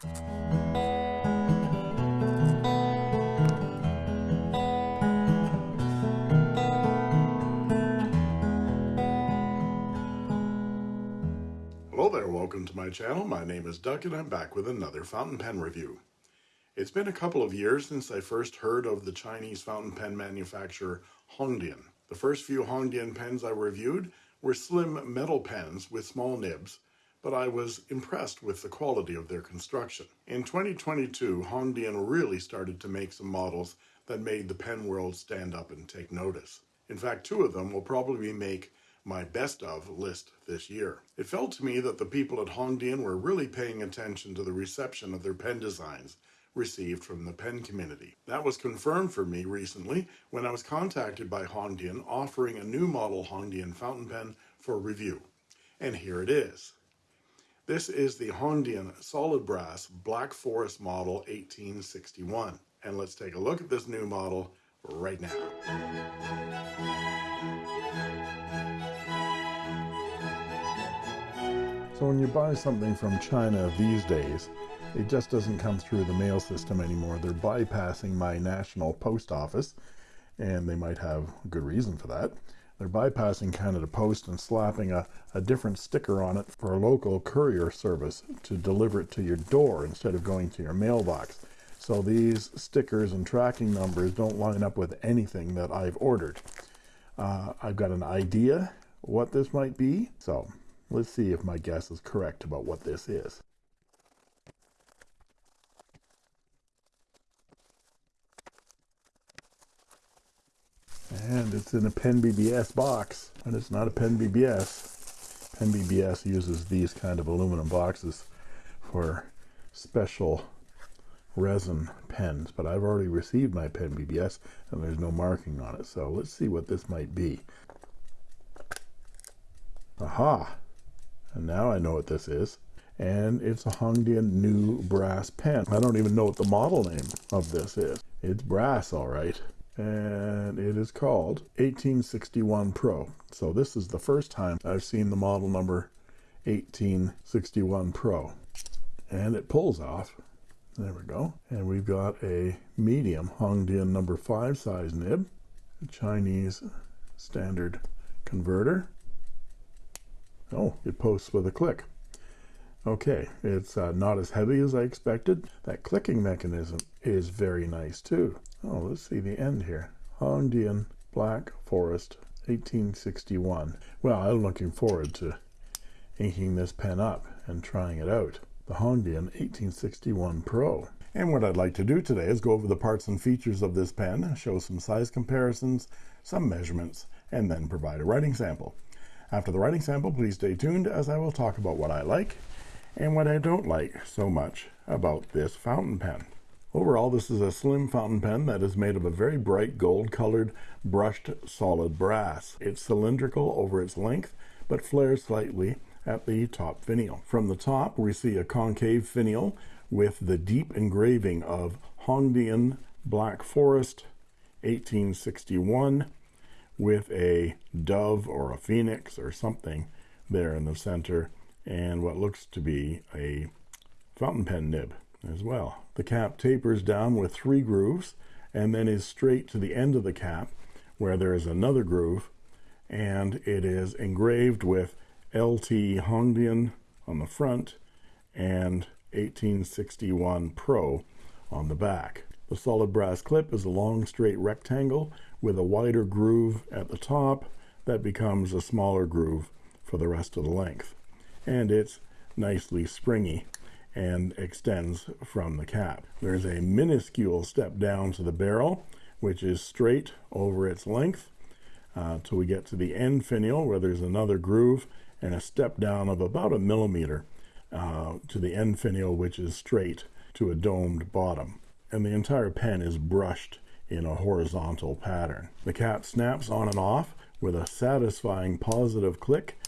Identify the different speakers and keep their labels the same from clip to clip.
Speaker 1: Hello there, welcome to my channel. My name is Duck and I'm back with another fountain pen review. It's been a couple of years since I first heard of the Chinese fountain pen manufacturer Hongdian. The first few Hongdian pens I reviewed were slim metal pens with small nibs, but I was impressed with the quality of their construction. In 2022, Hongdian really started to make some models that made the pen world stand up and take notice. In fact, two of them will probably make my best of list this year. It felt to me that the people at Hongdian were really paying attention to the reception of their pen designs received from the pen community. That was confirmed for me recently when I was contacted by Hongdian offering a new model Hongdian fountain pen for review. And here it is. This is the Hongdian Solid Brass Black Forest Model 1861. And let's take a look at this new model right now.
Speaker 2: So when you buy something from China these days, it just doesn't come through the mail system anymore. They're bypassing my national post office, and they might have good reason for that. They're bypassing Canada Post and slapping a, a different sticker on it for a local courier service to deliver it to your door instead of going to your mailbox. So these stickers and tracking numbers don't line up with anything that I've ordered. Uh, I've got an idea what this might be. So Let's see if my guess is correct about what this is. And it's in a Pen BBS box, and it's not a Pen BBS. Pen BBS uses these kind of aluminum boxes for special resin pens, but I've already received my Pen BBS, and there's no marking on it. So let's see what this might be. Aha! and now I know what this is and it's a Hongdian new brass pen I don't even know what the model name of this is it's brass all right and it is called 1861 Pro. So this is the first time I've seen the model number 1861 Pro. And it pulls off. There we go. And we've got a medium Hongdian number five size nib Chinese standard converter. Oh, it posts with a click. Okay, it's uh, not as heavy as I expected. That clicking mechanism is very nice too. Oh, let's see the end here. Hongdian Black Forest 1861. Well, I'm looking forward to inking this pen up and trying it out. The Hongdian 1861 Pro. And what I'd like to do today is go over the parts and features of this pen, show some size comparisons, some measurements, and then provide a writing sample. After the writing sample, please stay tuned as I will talk about what I like and what I don't like so much about this fountain pen. Overall, this is a slim fountain pen that is made of a very bright gold colored brushed solid brass. It's cylindrical over its length, but flares slightly at the top finial. From the top, we see a concave finial with the deep engraving of Hongdian Black Forest 1861 with a dove or a phoenix or something there in the center and what looks to be a fountain pen nib as well. The cap tapers down with three grooves and then is straight to the end of the cap where there is another groove and it is engraved with LT Hongdian on the front and 1861 Pro on the back. The solid brass clip is a long straight rectangle with a wider groove at the top that becomes a smaller groove for the rest of the length and it's nicely springy and extends from the cap there's a minuscule step down to the barrel which is straight over its length uh, till we get to the end finial where there's another groove and a step down of about a millimeter uh, to the end finial which is straight to a domed bottom and the entire pen is brushed in a horizontal pattern. The cap snaps on and off with a satisfying positive click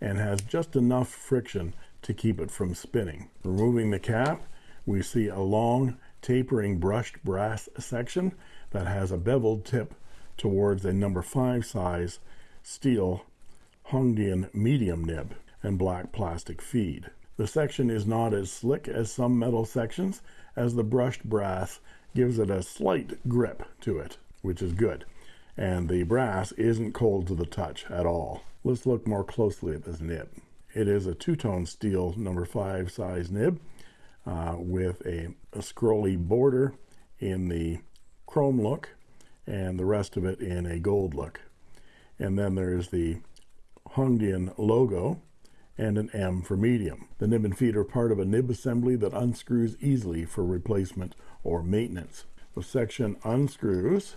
Speaker 2: and has just enough friction to keep it from spinning. Removing the cap, we see a long tapering brushed brass section that has a beveled tip towards a number 5 size steel Hongdian medium nib and black plastic feed. The section is not as slick as some metal sections, as the brushed brass gives it a slight grip to it, which is good. And the brass isn't cold to the touch at all. Let's look more closely at this nib. It is a two-tone steel number five size nib uh, with a, a scrolly border in the chrome look and the rest of it in a gold look. And then there's the Hongdian logo and an M for medium. The nib and feet are part of a nib assembly that unscrews easily for replacement or maintenance. The section unscrews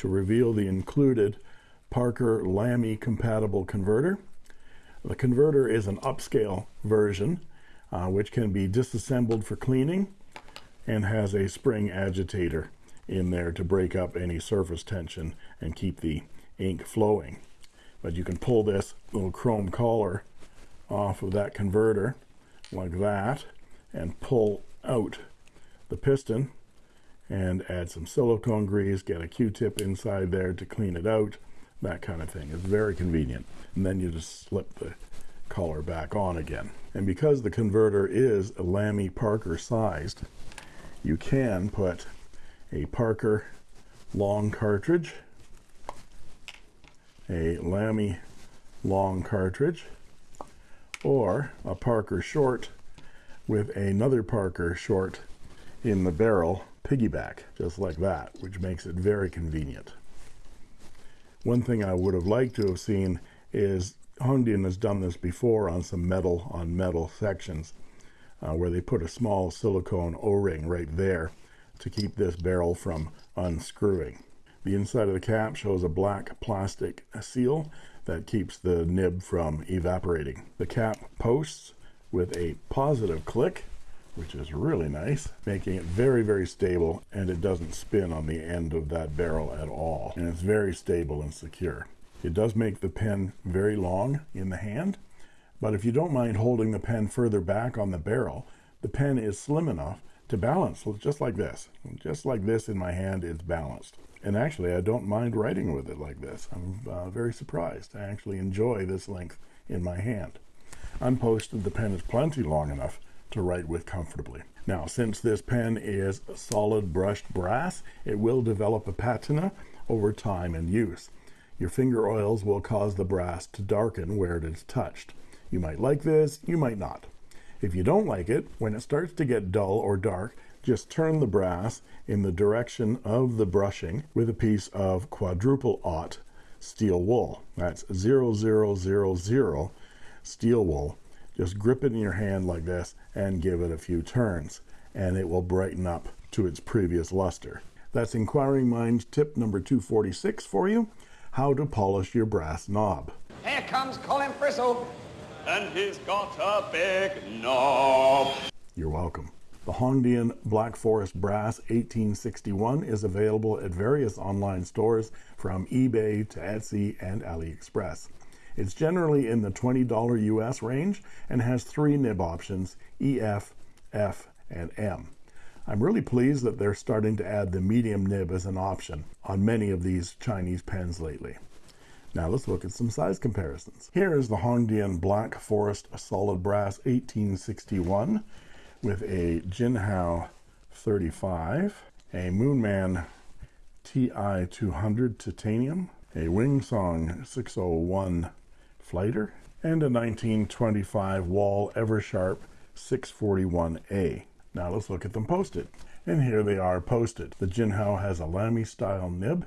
Speaker 2: to reveal the included Parker Lamy compatible converter. The converter is an upscale version uh, which can be disassembled for cleaning and has a spring agitator in there to break up any surface tension and keep the ink flowing. But you can pull this little chrome collar off of that converter like that and pull out the piston and add some silicone grease, get a Q-tip inside there to clean it out, that kind of thing. It's very convenient. And then you just slip the collar back on again. And because the converter is a Lamy Parker sized, you can put a Parker long cartridge, a Lamy long cartridge, or a Parker short with another Parker short in the barrel piggyback just like that which makes it very convenient one thing I would have liked to have seen is Hongdian has done this before on some metal on metal sections uh, where they put a small silicone o-ring right there to keep this barrel from unscrewing the inside of the cap shows a black plastic seal that keeps the nib from evaporating. The cap posts with a positive click, which is really nice, making it very, very stable, and it doesn't spin on the end of that barrel at all. And it's very stable and secure. It does make the pen very long in the hand, but if you don't mind holding the pen further back on the barrel, the pen is slim enough to balance, just like this. Just like this in my hand, it's balanced and actually I don't mind writing with it like this I'm uh, very surprised I actually enjoy this length in my hand unposted the pen is plenty long enough to write with comfortably. Now since this pen is solid brushed brass it will develop a patina over time and use. Your finger oils will cause the brass to darken where it is touched. You might like this you might not. If you don't like it when it starts to get dull or dark just turn the brass in the direction of the brushing with a piece of quadruple aught steel wool. That's zero zero zero zero steel wool just grip it in your hand like this and give it a few turns and it will brighten up to its previous luster. That's inquiring minds tip number 246 for you how to polish your brass knob.
Speaker 3: Here comes Colin Frizzle and he's got a big knob.
Speaker 2: You're welcome. The Hongdian Black Forest Brass 1861 is available at various online stores from eBay to Etsy and AliExpress. It's generally in the $20 US range and has three nib options EF, F, and M. I'm really pleased that they're starting to add the medium nib as an option on many of these Chinese pens lately. Now let's look at some size comparisons. Here is the Hongdian Black Forest Solid Brass 1861 with a Jinhao 35, a Moonman TI 200 titanium, a Wingsung 601 flighter, and a 1925 Wahl Eversharp 641A. Now let's look at them posted. And here they are posted. The Jinhao has a Lamy style nib.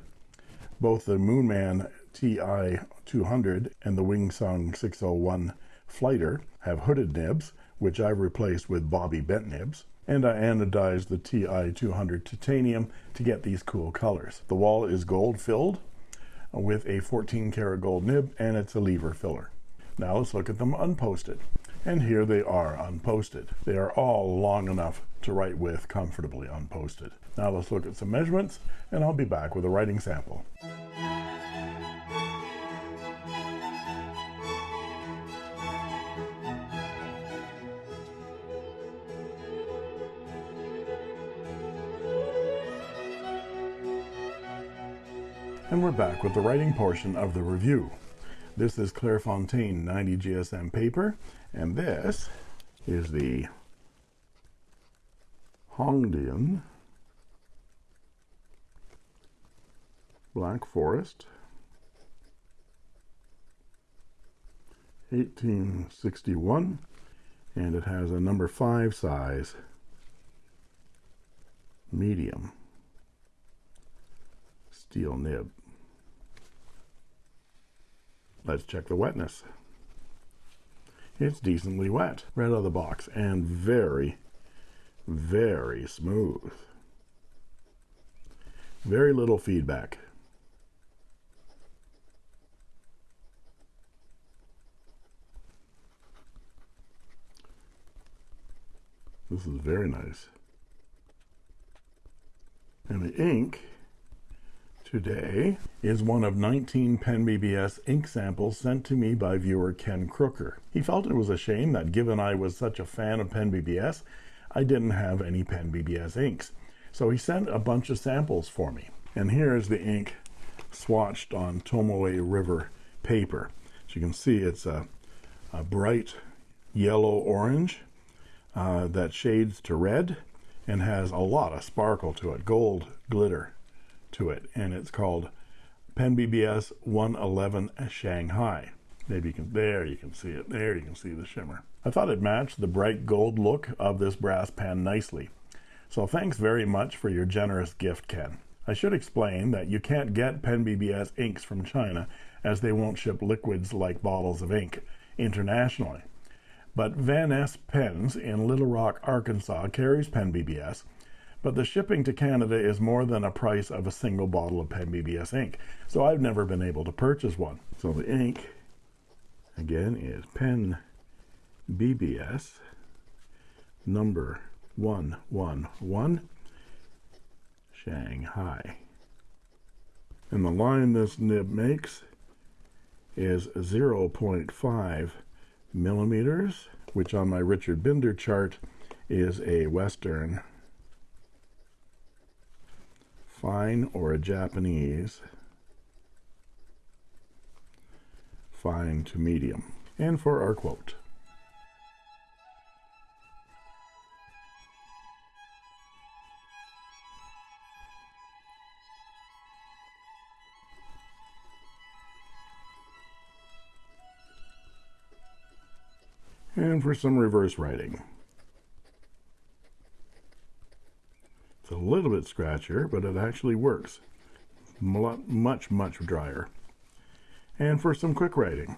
Speaker 2: Both the Moonman TI 200 and the Wingsung 601 flighter have hooded nibs which I've replaced with Bobby Bent nibs and I anodized the TI200 titanium to get these cool colors. The Wahl is gold filled with a 14 karat gold nib and it's a lever filler. Now let's look at them unposted. And here they are unposted. They are all long enough to write with comfortably unposted. Now let's look at some measurements and I'll be back with a writing sample. And we're back with the writing portion of the review. This is Clairefontaine 90 GSM paper, and this is the Hongdian Black Forest 1861 and it has a number 5 size medium steel nib. Let's check the wetness. It's decently wet right out of the box and very, very smooth. Very little feedback. This is very nice. And the ink today is one of 19 Pen BBS ink samples sent to me by viewer Ken Crooker. He felt it was a shame that given I was such a fan of Pen BBS, I didn't have any Pen BBS inks. So he sent a bunch of samples for me. And here's the ink swatched on Tomoe River paper. As you can see, it's a, a bright yellow orange uh, that shades to red and has a lot of sparkle to it, gold glitter to it, and it's called Pen BBS 111 Shanghai. Maybe you can, there you can see it, there you can see the shimmer. I thought it matched the bright gold look of this brass pen nicely. So thanks very much for your generous gift, Ken. I should explain that you can't get Pen BBS inks from China as they won't ship liquids like bottles of ink internationally. But Vanness Pens in Little Rock, Arkansas carries Pen BBS but the shipping to Canada is more than a price of a single bottle of Pen BBS ink. So I've never been able to purchase one. So the ink, again, is Pen BBS number 111 Shanghai. And the line this nib makes is 0.5 millimeters, which on my Richard Binder chart is a Western fine or a Japanese fine to medium. And for our quote. And for some reverse writing. A little bit scratchier, but it actually works. Much, much drier. And for some quick writing.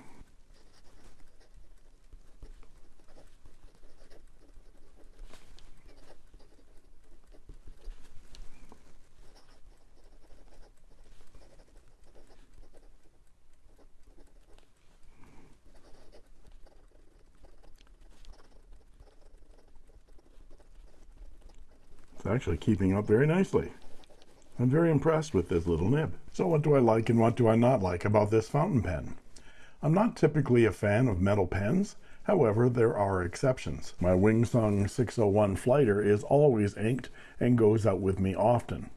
Speaker 2: Actually keeping up very nicely. I'm very impressed with this little nib. So what do I like and what do I not like about this fountain pen? I'm not typically a fan of metal pens. However, there are exceptions. My Wingsung 601 Flighter is always inked and goes out with me often.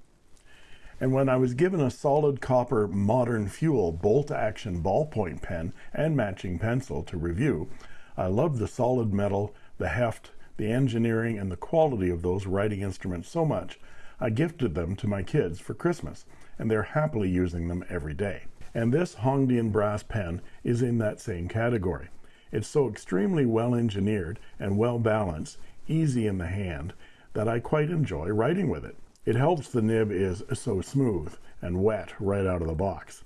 Speaker 2: And when I was given a solid copper modern fuel bolt action ballpoint pen and matching pencil to review, I loved the solid metal, the heft, the engineering and the quality of those writing instruments so much, I gifted them to my kids for Christmas, and they're happily using them every day. And this Hongdian brass pen is in that same category. It's so extremely well engineered and well balanced, easy in the hand, that I quite enjoy writing with it. It helps the nib is so smooth and wet right out of the box.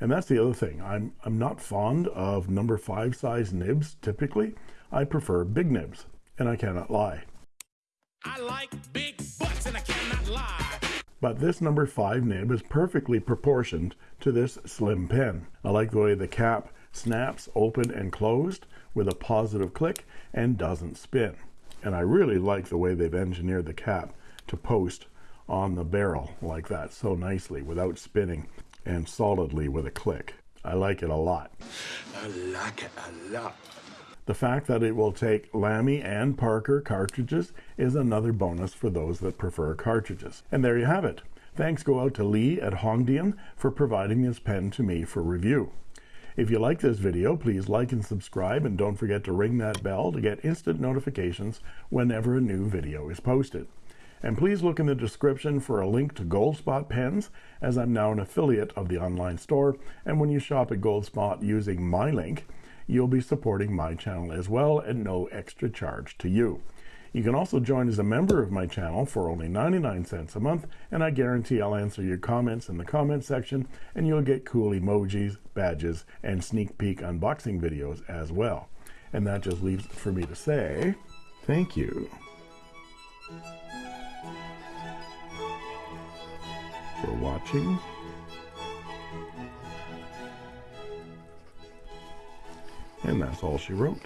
Speaker 2: And that's the other thing. I'm, I'm not fond of number five size nibs typically. I prefer big nibs and I cannot lie. I like big butts and I cannot lie. But this number 5 nib is perfectly proportioned to this slim pen. I like the way the cap snaps open and closed with a positive click and doesn't spin. And I really like the way they've engineered the cap to post on the barrel like that so nicely without spinning and solidly with a click. I like it a lot. I like it a lot. The fact that it will take Lamy and Parker cartridges is another bonus for those that prefer cartridges. And there you have it. Thanks go out to Lee at Hongdian for providing this pen to me for review. If you like this video, please like and subscribe and don't forget to ring that bell to get instant notifications whenever a new video is posted. And please look in the description for a link to Goldspot pens, as I'm now an affiliate of the online store. And when you shop at Goldspot using my link, you'll be supporting my channel as well at no extra charge to you. You can also join as a member of my channel for only 99 cents a month, and I guarantee I'll answer your comments in the comment section, and you'll get cool emojis, badges, and sneak peek unboxing videos as well. And that just leaves for me to say thank you. for watching. And that's all she wrote.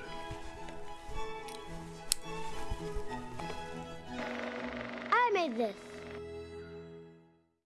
Speaker 4: I made this.